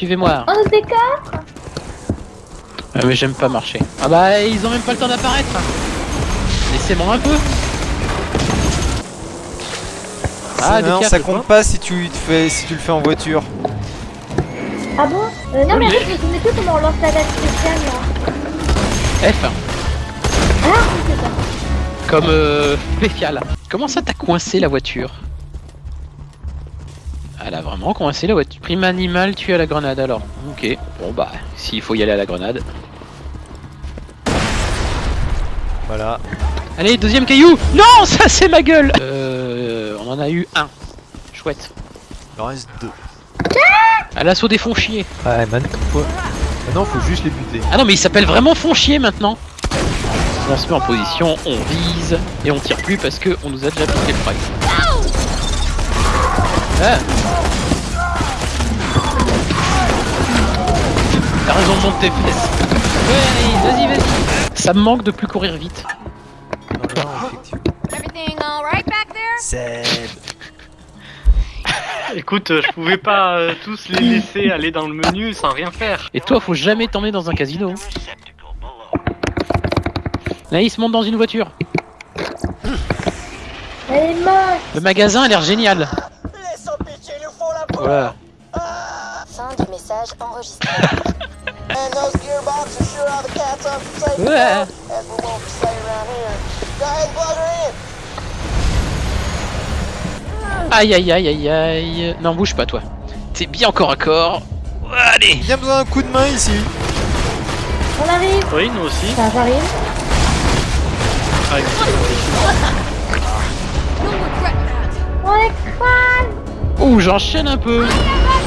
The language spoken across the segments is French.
suivez-moi. On se décore Ah, mais j'aime pas marcher. Ah bah, ils ont même pas le temps d'apparaître. Laissez-moi un peu. Ah, non, ça compte pas si tu, te fais, si tu le fais en voiture. Ah bon? Euh, Non mais fait je me plus comment on lance la date spéciale là. F, Ah comme euh, spécial. Comment ça t'as coincé la voiture? Elle a vraiment coincé la voiture. Prime animal tué à la grenade alors. Ok, bon bah, s'il faut y aller à la grenade. Voilà. Allez, deuxième caillou Non, ça c'est ma gueule Euh, on en a eu un. Chouette. Il en reste deux. À l'assaut des fonds chier. Ouais, maintenant, faut... maintenant faut juste les buter. Ah non, mais il s'appelle vraiment fond chier maintenant. On se met en position, on vise et on tire plus parce que on nous a déjà piqué le frag. Ah. T'as raison de monter tes fesses. Ouais, vas-y, vas-y. Ça me manque de plus courir vite. Non, non, effectivement. Everything all right back there? Seb. Écoute, euh, je pouvais pas euh, tous les laisser aller dans le menu sans rien faire. Et toi, faut jamais t'emmener dans un casino. Naïs monte dans une voiture. Elle est moche. Le magasin a l'air génial. Voilà. Fin du message enregistré. And those gearboxes sure are the cats off the safe Ouais. as we won't say around here. Go ahead and plug her in. Aïe aïe aïe aïe aïe. Non, bouge pas toi. T'es bien corps à corps. Allez. Bien besoin d'un coup de main ici. On arrive. Oui, nous aussi. Ça. Ah, that. On est crâne. Ouh, j'enchaîne un peu. En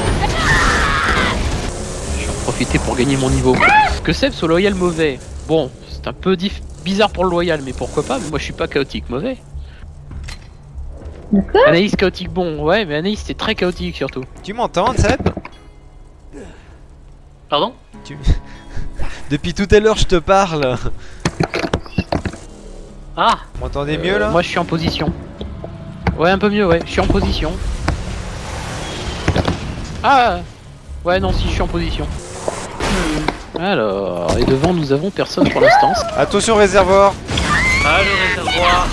profiter pour gagner mon niveau. Que Seb soit loyal mauvais. Bon, c'est un peu bizarre pour le loyal, mais pourquoi pas? Moi, je suis pas chaotique mauvais. Anaïs chaotique bon, ouais, mais Anaïs c'est très chaotique surtout. Tu m'entends, Seb? Pardon? Depuis tout à l'heure, je te parle. Ah Vous m'entendez mieux là? Moi, je suis en position. Ouais, un peu mieux, ouais. Je suis en position. Ah Ouais, non, si, je suis en position. Alors, et devant, nous avons personne pour l'instant. Attention réservoir. Ah, le réservoir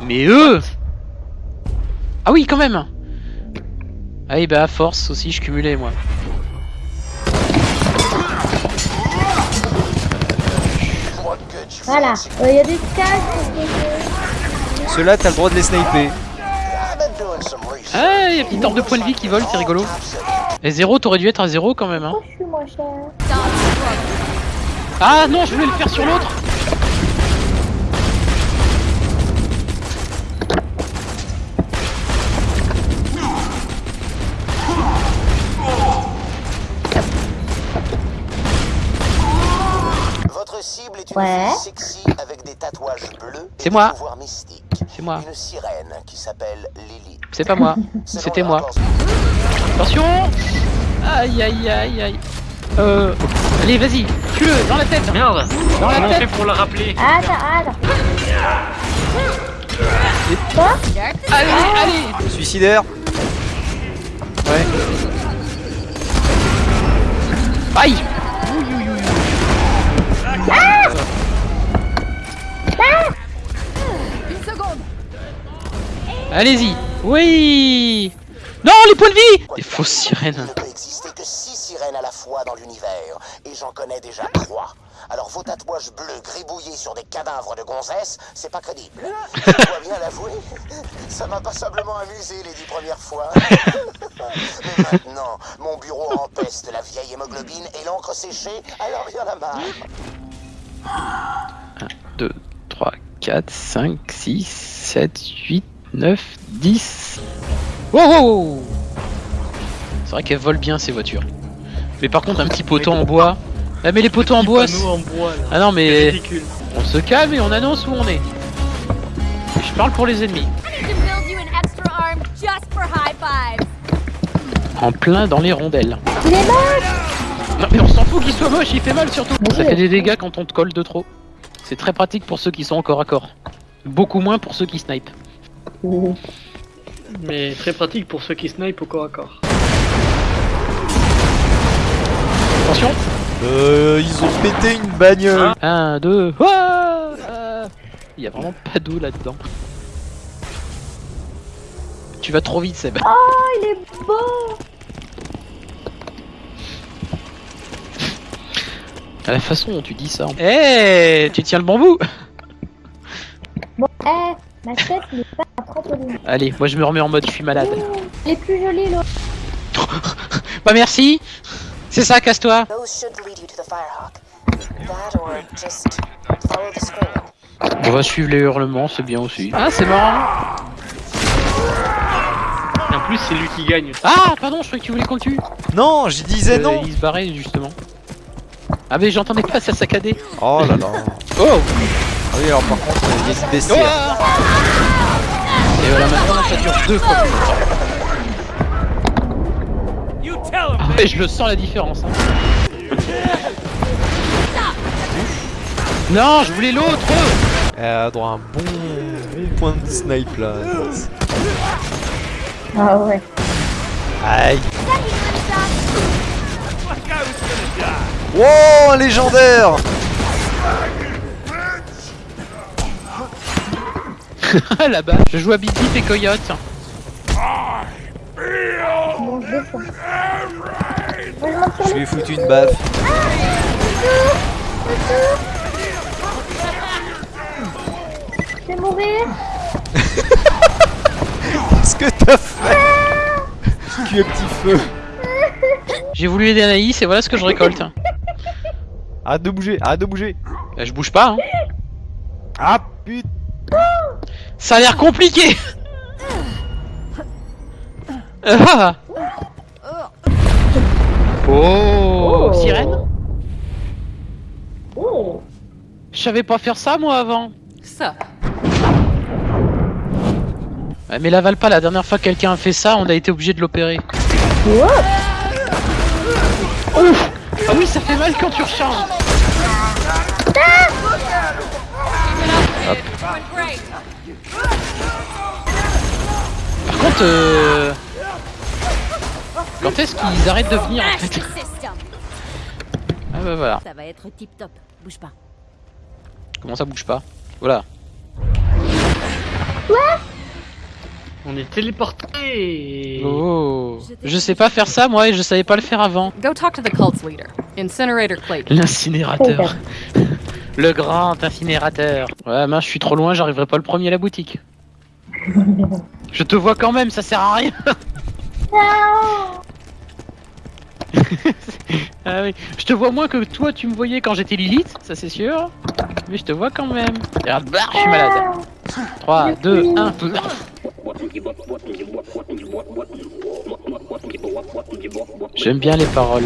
Mais eux Ah oui, quand même Ah oui, bah à force aussi, je cumulais, moi. Voilà. Il y a des cases. Ceux-là, t'as le droit de les sniper. Ah, il y a petite de points de vie qui vole, c'est rigolo. Et zéro, t'aurais dû être à zéro quand même, hein. Pourquoi je suis moins cher Ah non, je voulais le faire sur l'autre Votre cible est une Ouais. fille sexy avec des tatouages bleus et C'est des moi. pouvoirs mystiques. C'est moi. Une sirène qui s'appelle Lily. C'est pas moi, c'était moi. Attention. Aïe aïe aïe aïe. Euh... Allez, vas-y, tue-le, dans la tête. Merde. Dans la Comment on fait tête pour le rappeler. Attends, attends. Quoi Allez, allez. Suicidaire. Ouais. Aïe. Une seconde. Allez-y Oui Non, les points de vie Des fausses Il sirènes. ne peut exister que six sirènes à la fois dans l'univers, et j'en connais déjà trois. Alors vos tatouages bleus gribouillés sur des cadavres de gonzesses, c'est pas crédible. Je dois bien l'avouer, ça m'a passablement amusé les dix premières fois. Mais maintenant, mon bureau empeste la vieille hémoglobine et l'encre séchée, alors il y en a marre. 2, 3, 4, 5, 6, 7, 8, 9, 10. Wow, wow, wow C'est vrai qu'elles volent bien ces voitures. Mais par contre, un petit poteau en bois. Ah, mais les poteaux en bois. en bois là. Ah non, C'est mais ridicule. on se calme et on annonce où on est. Et je parle pour les ennemis. En plein dans les rondelles. Il est moche Non, mais on s'en fout qu'il soit moche, il fait mal surtout. Oui. Ça fait des dégâts quand on te colle de trop. C'est très pratique pour ceux qui sont corps à corps. Beaucoup moins pour ceux qui snipent. Mais très pratique pour ceux qui snipe au corps à corps. Attention Euh, ils ont pété une bagnole. 1, 2, Ah Il y a vraiment pas d'eau là-dedans. Tu vas trop vite, Seb. Oh, il est beau À la façon dont tu dis ça. Eh, tu tiens le bambou Bon, eh, ma tête n'est pas. Allez, moi je me remets en mode je suis malade. Elle est plus jolie, l'autre. Bah merci C'est ça, casse-toi Those should lead you to the Firehawk. That or just follow the screen. On va suivre les hurlements, c'est bien aussi. Ah, c'est marrant En plus, c'est lui qui gagne. Ah, pardon, je croyais que tu voulais qu'on le tue Non, je disais Euh, non. Il se barrait, justement. Ah mais j'entendais pas ça saccader Oh là là. Oh Ah oui, alors par contre, il y a une Oh bestiaire. Et voilà, maintenant ça dure deux fois plus longtemps. Ah ouais, je le sens la différence. hein. Non, je voulais l'autre Elle a droit à un bon, bon point de snipe là. Ah ouais. Aïe. Wow, un légendaire Là-bas, je joue à Bip et Coyote. Je lui ai foutu une baffe. Je vais mourir. Qu'est-ce que t'as fait? Tu es petit feu. J'ai voulu aider Anaïs et voilà ce que je récolte. Arrête de bouger, arrête de bouger. Bah, je bouge pas, hein. Ah putain. Ça a l'air compliqué Ah. Oh, Sirène Oh. Je savais pas faire ça moi avant Ça. Ouais, mais l'avale pas, la dernière fois que quelqu'un a fait ça, on a été obligé de l'opérer. Ouf Ah oui, ça fait mal quand tu recharges Par contre, euh... Quand est-ce qu'ils arrêtent de venir en fait. Ah bah voilà. Ça va être tip top. Bouge pas. Comment ça bouge pas? Voilà. On est téléporté. Oh Je sais pas faire ça moi et je savais pas le faire avant. Go talk to the cult's leader, Incinerator Clayton. L'incinérateur. Le grand incinérateur. Ouais, mince, je suis trop loin, j'arriverai pas le premier à la boutique. Je te vois quand même, ça sert à rien. ah oui, je te vois moins que toi tu me voyais quand j'étais Lilith, ça c'est sûr. Mais je te vois quand même. Regarde, bah, je suis malade. 3, 2, 1, J'aime bien les paroles.